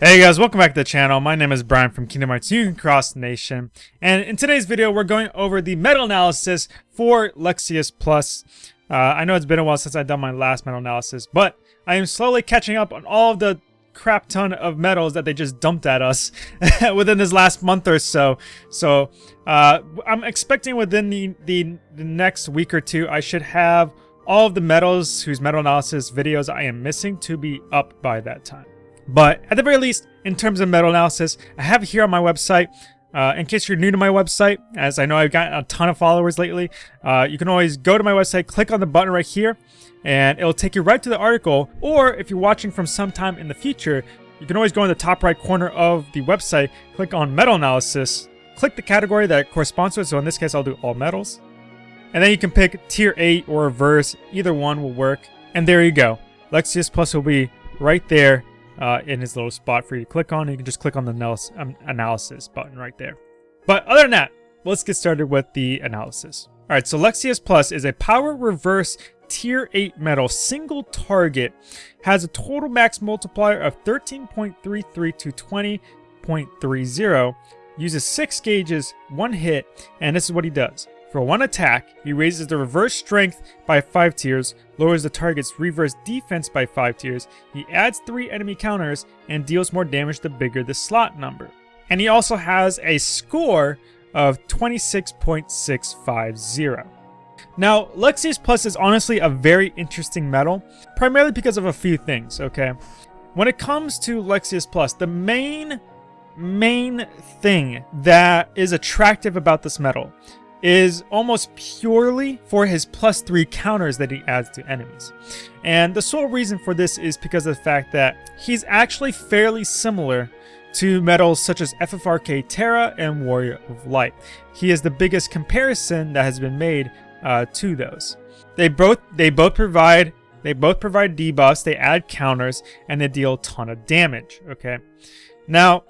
Hey guys, welcome back to the channel. My name is Brian from Kingdom Hearts Union Cross Nation. And in today's video, we're going over the medal analysis for Lexaeus Plus. Uh, I know it's been a while since I've done my last medal analysis, but I am slowly catching up on all of the crap ton of medals that they just dumped at us within this last month or so. So uh, I'm expecting within the, the, the next week or two, I should have all of the medals whose medal analysis videos I am missing to be up by that time. But at the very least, in terms of medal analysis, I have here on my website. Uh, in case you're new to my website, as I know I've gotten a ton of followers lately, uh, you can always go to my website, click on the button right here, and it'll take you right to the article. Or if you're watching from sometime in the future, you can always go in the top right corner of the website, click on medal analysis, click the category that corresponds to it. So in this case, I'll do all medals. And then you can pick tier 8 or reverse, either one will work. And there you go. Lexaeus Plus will be right there uh, in his little spot for you to click on. You can just click on the um, analysis button right there. But other than that, let's get started with the analysis. All right, so Lexaeus Plus is a power reverse tier 8 medal single target, has a total max multiplier of 13.33 to 20.30, uses 6 gauges, 1 hit, and this is what he does. For one attack, he raises the reverse strength by 5 tiers, lowers the target's reverse defense by 5 tiers, he adds 3 enemy counters, and deals more damage the bigger the slot number. And he also has a score of 26.650. Now, Lexaeus Plus is honestly a very interesting medal, primarily because of a few things, okay? When it comes to Lexaeus Plus, the main, main thing that is attractive about this medal is almost purely for his plus 3 counters that he adds to enemies. And the sole reason for this is because of the fact that he's actually fairly similar to medals such as FFRK Terra and Warrior of Light. He is the biggest comparison that has been made uh, to those. They both they both provide they both provide debuffs, they add counters, and they deal a ton of damage. Okay, now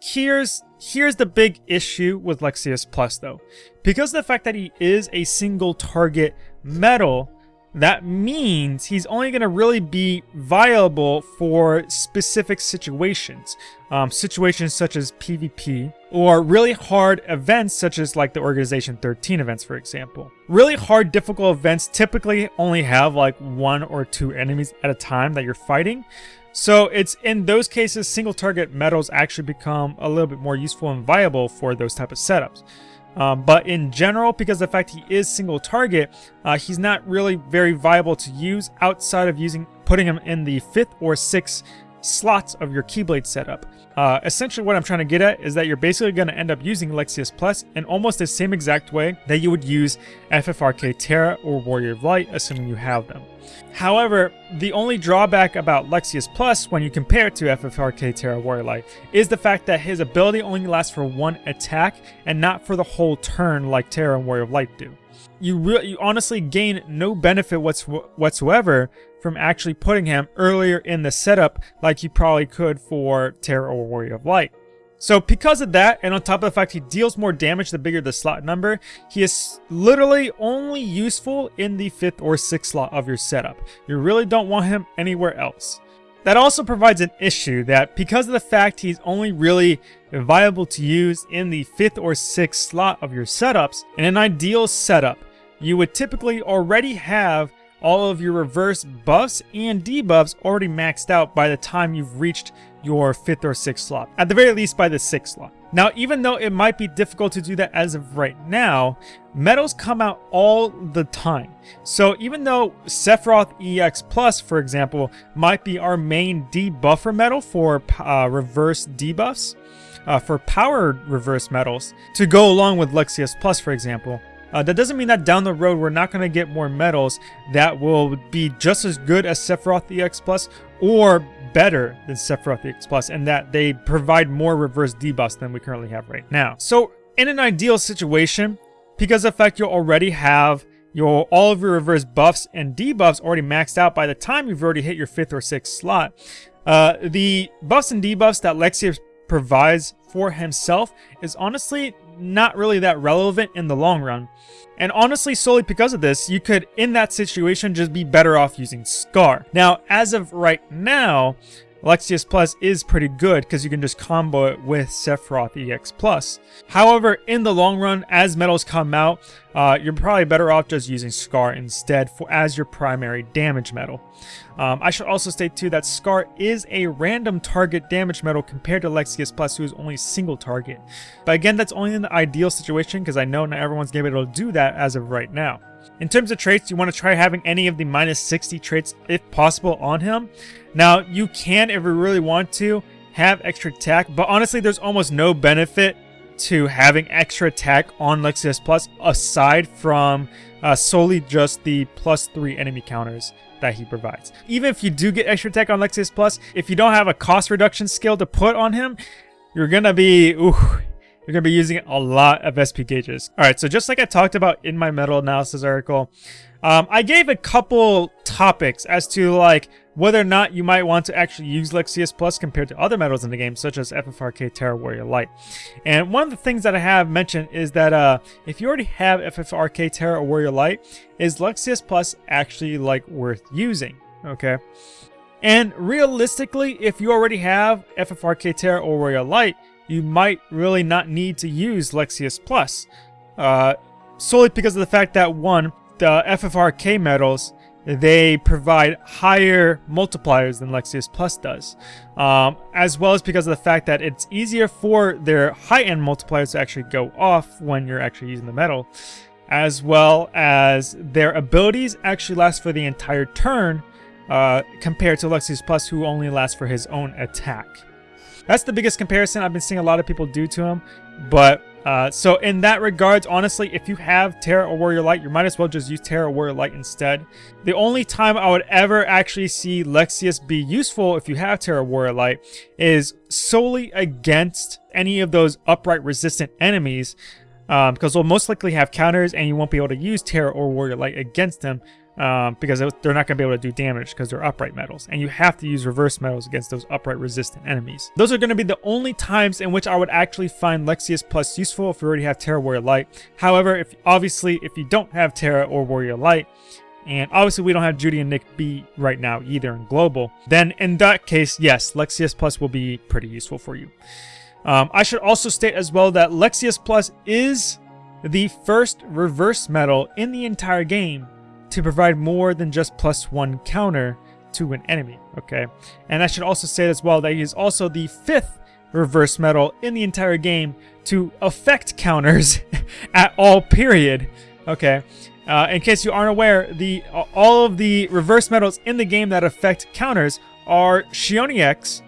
here's Here's the big issue with Lexaeus Plus though. Because of the fact that he is a single target medal, that means he's only going to really be viable for specific situations. Um, situations such as PvP, or really hard events such as like the Organization 13 events, for example. Really hard, difficult events typically only have like one or two enemies at a time that you're fighting. So it's in those cases, single target medals actually become a little bit more useful and viable for those type of setups. Um, but in general, because the fact he is single target, uh, he's not really very viable to use outside of using putting him in the fifth or sixth slots of your Keyblade setup. Uh, essentially what I'm trying to get at is that you're basically going to end up using Lexaeus Plus in almost the same exact way that you would use FFRK Terra or Warrior of Light, assuming you have them. However, the only drawback about Lexaeus Plus when you compare it to FFRK Terra Warrior Light is the fact that his ability only lasts for one attack and not for the whole turn like Terra and Warrior of Light do. You, you honestly gain no benefit whatsoever from actually putting him earlier in the setup like you probably could for Terra or Warrior of Light. So because of that, and on top of the fact he deals more damage the bigger the slot number, he is literally only useful in the 5th or 6th slot of your setup. You really don't want him anywhere else. That also provides an issue that because of the fact he's only really viable to use in the 5th or 6th slot of your setups, in an ideal setup, you would typically already have all of your reverse buffs and debuffs already maxed out by the time you've reached your 5th or 6th slot. At the very least by the 6th slot. Now, even though it might be difficult to do that as of right now, medals come out all the time. So even though Sephiroth EX Plus, for example, might be our main debuffer medal for uh, reverse debuffs, uh, for power reverse medals, to go along with Lexius Plus, for example, uh, that doesn't mean that down the road we're not going to get more medals that will be just as good as Sephiroth EX Plus or better than Sephiroth X+, and that they provide more reverse debuffs than we currently have right now. So in an ideal situation, because of fact you already have your all of your reverse buffs and debuffs already maxed out by the time you've already hit your 5th or 6th slot, uh, the buffs and debuffs that Lexaeus provides for himself is honestly not really that relevant in the long run. And honestly, solely because of this, you could, in that situation, just be better off using Scar. Now, as of right now, Lexaeus Plus is pretty good because you can just combo it with Sephiroth EX Plus. However, in the long run, as medals come out, uh, you're probably better off just using Scar instead for as your primary damage medal. Um, I should also state too that Scar is a random target damage medal compared to Lexaeus Plus who is only single target. But again, that's only in the ideal situation because I know not everyone's going to be able to do that as of right now. In terms of traits, you want to try having any of the minus 60 traits if possible on him. Now, you can, if you really want to, have extra attack, but honestly, there's almost no benefit to having extra attack on Lexaeus Plus aside from uh, solely just the plus 3 enemy counters that he provides. Even if you do get extra attack on Lexaeus Plus, if you don't have a cost reduction skill to put on him, you're gonna be, ooh, you're to be using a lot of SP gauges. All right, so just like I talked about in my medal analysis article, um, I gave a couple topics as to like whether or not you might want to actually use Lexaeus Plus compared to other medals in the game, such as FFRK Terra Warrior Light. And one of the things that I have mentioned is that uh, if you already have FFRK Terra Warrior Light, is Lexaeus Plus actually like worth using? Okay. And realistically, if you already have FFRK Terra or Warrior Light, you might really not need to use Lexaeus Plus. Uh, solely because of the fact that, one, the FFRK medals, they provide higher multipliers than Lexaeus Plus does. Um, as well as because of the fact that it's easier for their high-end multipliers to actually go off when you're actually using the medal, As well as their abilities actually last for the entire turn uh, compared to Lexaeus Plus who only lasts for his own attack. That's the biggest comparison I've been seeing a lot of people do to him. But, uh, so in that regards, honestly, if you have Terra or Warrior Light, you might as well just use Terra or Warrior Light instead. The only time I would ever actually see Lexaeus be useful if you have Terra or Warrior Light is solely against any of those upright resistant enemies um, because they'll most likely have counters and you won't be able to use Terra or Warrior Light against them um, because they're not going to be able to do damage because they're upright medals, And you have to use reverse medals against those upright resistant enemies. Those are going to be the only times in which I would actually find Lexaeus Plus useful if you already have Terra Warrior Light. However, if obviously if you don't have Terra or Warrior Light, and obviously we don't have Judy and Nick B right now either in Global, then in that case, yes, Lexaeus Plus will be pretty useful for you. Um, I should also state as well that Lexaeus Plus is the first reverse medal in the entire game to provide more than just plus one counter to an enemy, okay? And I should also say as well that he is also the fifth reverse medal in the entire game to affect counters at all period, okay? Uh, in case you aren't aware, the all of the reverse medals in the game that affect counters are Xion EX,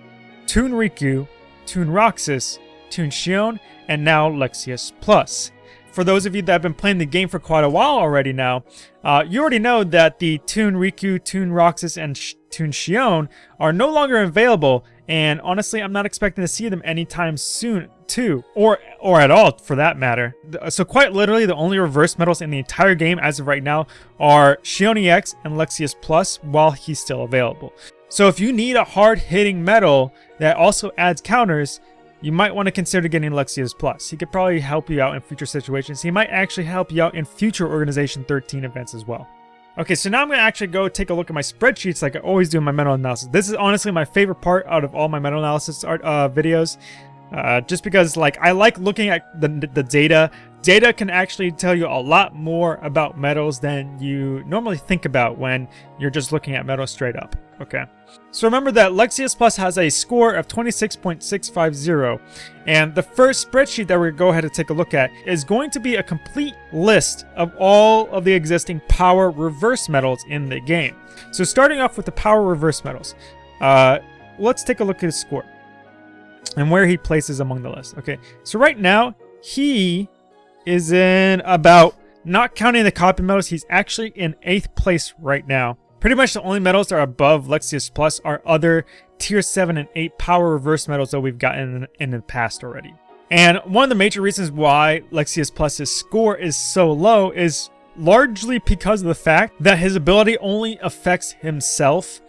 Toon Riku, Toon Roxas, Toon Xion, and now Lexaeus Plus for those of you that have been playing the game for quite a while already now, uh, you already know that the Toon Riku, Toon Roxas, and Sh Toon Xion are no longer available, and honestly, I'm not expecting to see them anytime soon, too, or or at all, for that matter. So quite literally, the only reverse medals in the entire game as of right now are Xion EX and Lexaeus Plus while he's still available. So if you need a hard-hitting medal that also adds counters, you might want to consider getting Lexaeus Plus. He could probably help you out in future situations. He might actually help you out in future Organization 13 events as well. Okay, so now I'm going to actually go take a look at my spreadsheets like I always do in my medal analysis. This is honestly my favorite part out of all my medal analysis art, uh, videos. Uh, just because like I like looking at the, the data. Data can actually tell you a lot more about medals than you normally think about when you're just looking at medals straight up. Okay. So remember that Lexaeus Plus has a score of 26.650, and the first spreadsheet that we're going to go ahead and take a look at is going to be a complete list of all of the existing power reverse medals in the game. So starting off with the power reverse medals, uh, let's take a look at his score and where he places among the list. Okay, so right now, he is in about, not counting the copy medals, he's actually in 8th place right now. Pretty much the only medals that are above Lexaeus Plus are other tier 7 and 8 power reverse medals that we've gotten in, the past already. And one of the major reasons why Lexaeus Plus's score is so low is largely because of the fact that his ability only affects himself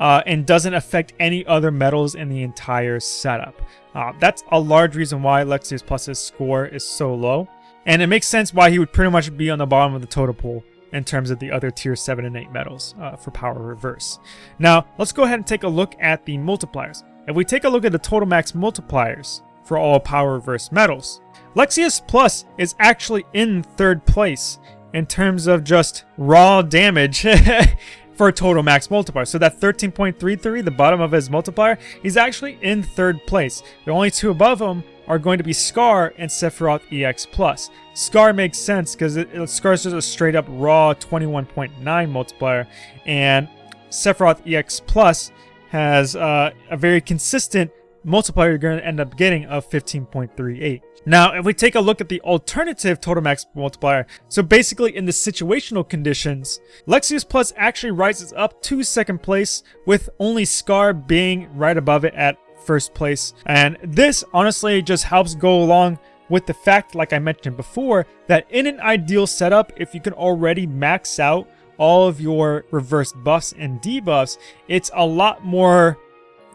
uh, and doesn't affect any other medals in the entire setup. Uh, that's a large reason why Lexaeus Plus's score is so low. And it makes sense why he would pretty much be on the bottom of the total pool in terms of the other tier 7 and 8 medals uh, for power reverse. Now, let's go ahead and take a look at the multipliers. If we take a look at the total max multipliers for all power reverse medals, Lexaeus Plus is actually in third place in terms of just raw damage for total max multiplier. So that 13.33, the bottom of his multiplier, he's actually in third place. The only two above him are going to be Scar and Sephiroth EX+. Plus. Scar makes sense because Scar is just a straight up raw 21.9 multiplier, and Sephiroth EX Plus has uh, a very consistent multiplier you're going to end up getting of 15.38. Now, if we take a look at the alternative total max multiplier, so basically in the situational conditions, Lexaeus Plus actually rises up to second place with only Scar being right above it at first place. And this honestly just helps go along with the fact, like I mentioned before, that in an ideal setup, if you can already max out all of your reverse buffs and debuffs, it's a lot more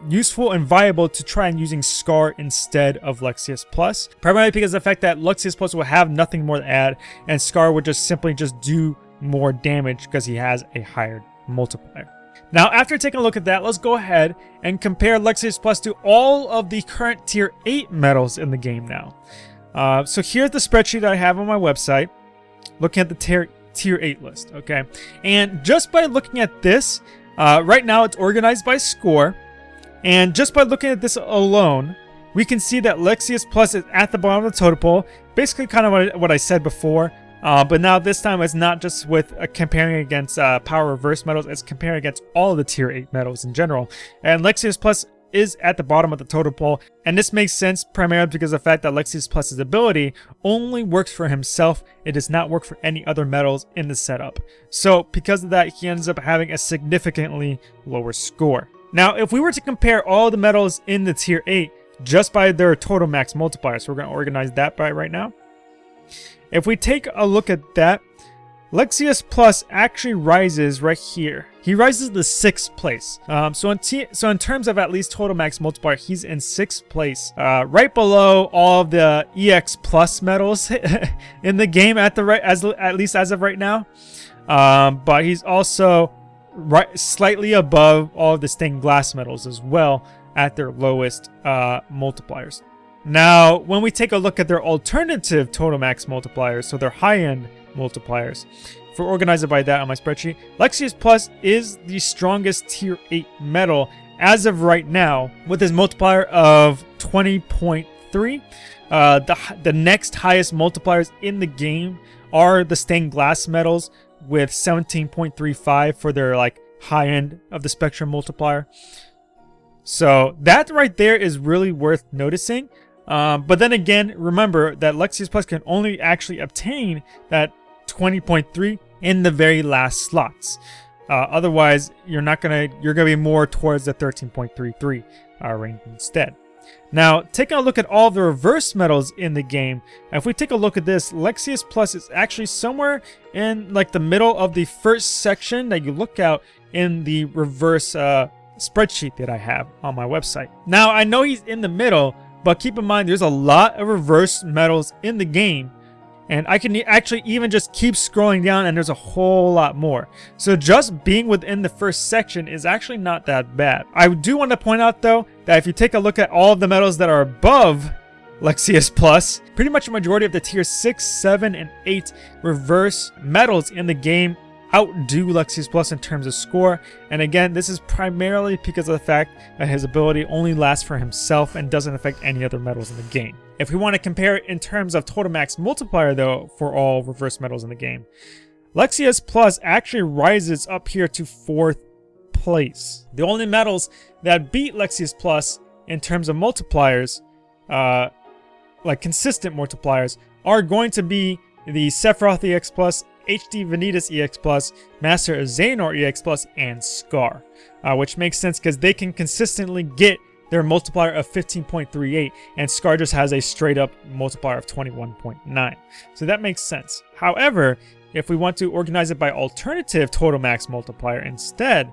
useful and viable to try and using Scar instead of Lexaeus Plus. Primarily because the fact that Lexaeus Plus will have nothing more to add and Scar would just simply just do more damage because he has a higher multiplier. Now, after taking a look at that, let's go ahead and compare Lexaeus Plus to all of the current Tier 8 medals in the game now. Uh, so here's the spreadsheet I have on my website, looking at the tier, tier 8 list, okay? And just by looking at this, uh, right now it's organized by score, and just by looking at this alone, we can see that Lexaeus Plus is at the bottom of the totem pole, basically kind of what I said before, uh, but now this time it's not just with uh, comparing against uh, power reverse medals, it's comparing against all the tier 8 medals in general. And Lexaeus Plus is at the bottom of the totem pole, and this makes sense primarily because of the fact that Lexaeus Plus's ability only works for himself, it does not work for any other medals in the setup. So because of that, he ends up having a significantly lower score. Now, if we were to compare all the medals in the tier 8 just by their total max multiplier, so we're going to organize that by right now. If we take a look at that, Lexaeus Plus actually rises right here. He rises to sixth place. Um, so in so in terms of at least total max multiplier, he's in sixth place, uh, right below all of the EX Plus medals in the game at the right as at least as of right now. Um, but he's also right slightly above all of the stained glass medals as well at their lowest uh, multipliers. Now, when we take a look at their alternative total max multipliers, so their high-end multipliers, if we're organized by that on my spreadsheet, Lexaeus Plus is the strongest tier 8 medal as of right now with his multiplier of 20.3. Uh, the, the next highest multipliers in the game are the stained glass medals with 17.35 for their like high end of the spectrum multiplier. So that right there is really worth noticing. Um, but then again, remember that Lexaeus Plus can only actually obtain that 20.3 in the very last slots. Uh, otherwise, you're not gonna you're gonna be more towards the 13.33 uh, range instead. Now, taking a look at all the reverse medals in the game, if we take a look at this, Lexaeus Plus is actually somewhere in like the middle of the first section that you look out in the reverse uh, spreadsheet that I have on my website. Now, I know he's in the middle, but keep in mind, there's a lot of reverse medals in the game. And I can actually even just keep scrolling down and there's a whole lot more. So just being within the first section is actually not that bad. I do want to point out though, that if you take a look at all of the medals that are above Lexaeus Plus, pretty much a majority of the tier 6, 7, and 8 reverse medals in the game outdo Lexaeus Plus in terms of score. And again, this is primarily because of the fact that his ability only lasts for himself and doesn't affect any other medals in the game. If we want to compare it in terms of total max multiplier though, for all reverse medals in the game, Lexaeus Plus actually rises up here to 4th place. The only medals that beat Lexaeus Plus in terms of multipliers, uh, like consistent multipliers, are going to be the Sephiroth EX Plus HD Vanitas EX Plus, Master of Xehanort EX Plus, and Scar. Uh, which makes sense because they can consistently get their multiplier of 15.38 and Scar just has a straight up multiplier of 21.9. So that makes sense. However, if we want to organize it by alternative total max multiplier instead,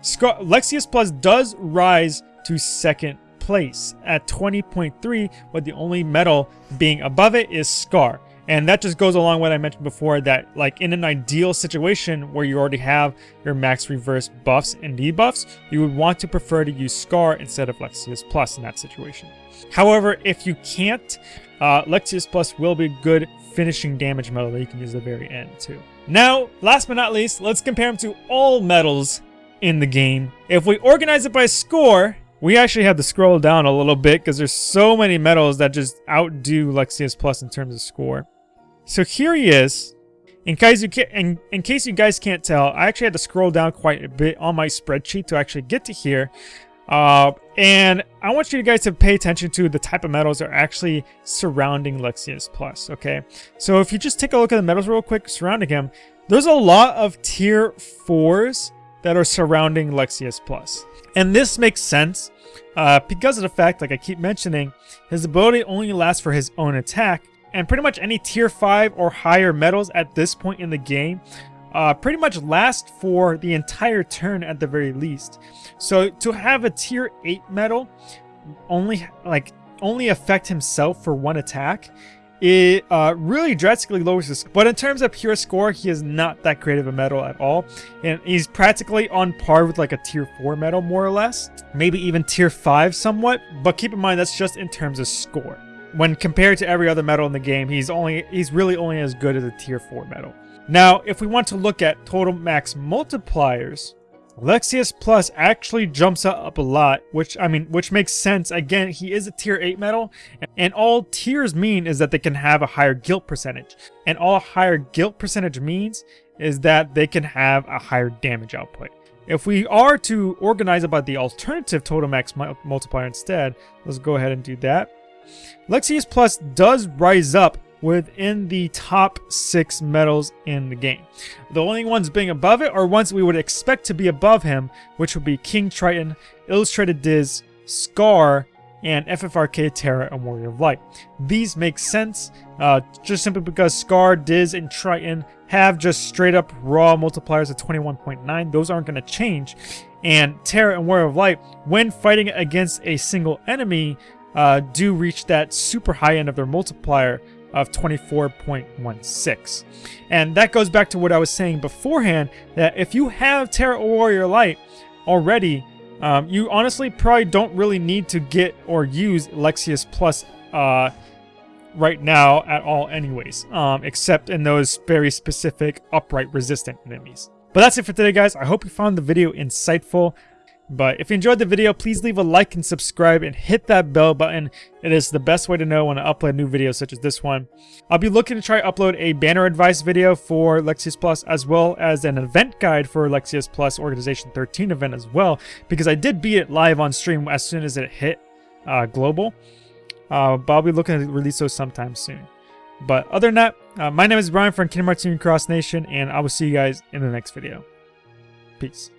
Scar Lexaeus Plus does rise to second place at 20.3 with the only medal being above it is Scar. And that just goes along with what I mentioned before that like in an ideal situation where you already have your max reverse buffs and debuffs, you would want to prefer to use Scar instead of Lexaeus Plus in that situation. However, if you can't, uh, Lexaeus Plus will be a good finishing damage medal that you can use at the very end too. Now, last but not least, let's compare them to all medals in the game. If we organize it by score, we actually have to scroll down a little bit because there's so many medals that just outdo Lexaeus Plus in terms of score. So here he is. In case you can, in, in case you guys can't tell, I actually had to scroll down quite a bit on my spreadsheet to actually get to here. Uh, and I want you guys to pay attention to the type of medals that are actually surrounding Lexaeus Plus, okay? So if you just take a look at the medals real quick surrounding him, there's a lot of tier 4s that are surrounding Lexaeus Plus. And this makes sense uh, because of the fact, like I keep mentioning, his ability only lasts for his own attack, and pretty much any tier 5 or higher medals at this point in the game uh, pretty much last for the entire turn at the very least. So to have a tier 8 medal only like only affect himself for one attack, it uh, really drastically lowers his But in terms of pure score, he is not that great of a medal at all. And he's practically on par with like a tier 4 medal, more or less. Maybe even tier 5 somewhat. But keep in mind, that's just in terms of score. When compared to every other medal in the game, he's only he's really only as good as a tier 4 medal. Now, if we want to look at total max multipliers, Lexaeus Plus actually jumps up a lot, which I mean, which makes sense. Again, he is a tier 8 medal, and all tiers mean is that they can have a higher guilt percentage. And all higher guilt percentage means is that they can have a higher damage output. If we are to organize about the alternative total max multiplier instead, let's go ahead and do that. Lexaeus Plus does rise up within the top six medals in the game. The only ones being above it are ones we would expect to be above him, which would be King Triton, Illustrated Diz, Scar, and FFRK Terra and Warrior of Light. These make sense uh, just simply because Scar, Diz, and Triton have just straight up raw multipliers of 21.9. Those aren't going to change. And Terra and Warrior of Light, when fighting against a single enemy, uh, do reach that super high end of their multiplier of 24.16. And that goes back to what I was saying beforehand, that if you have Terra Warrior Light already, um, you honestly probably don't really need to get or use Lexaeus Plus uh, right now at all anyways, um, except in those very specific upright resistant enemies. But that's it for today, guys. I hope you found the video insightful. But if you enjoyed the video, please leave a like and subscribe and hit that bell button. It is the best way to know when I upload new videos such as this one. I'll be looking to try upload a banner advice video for Lexaeus Plus as well as an event guide for Lexaeus Plus Organization 13 event as well because I did beat it live on stream as soon as it hit uh, global. Uh, but I'll be looking to release those sometime soon. But other than that, uh, my name is Brian from Kingdom Hearts Cross Nation and I will see you guys in the next video. Peace.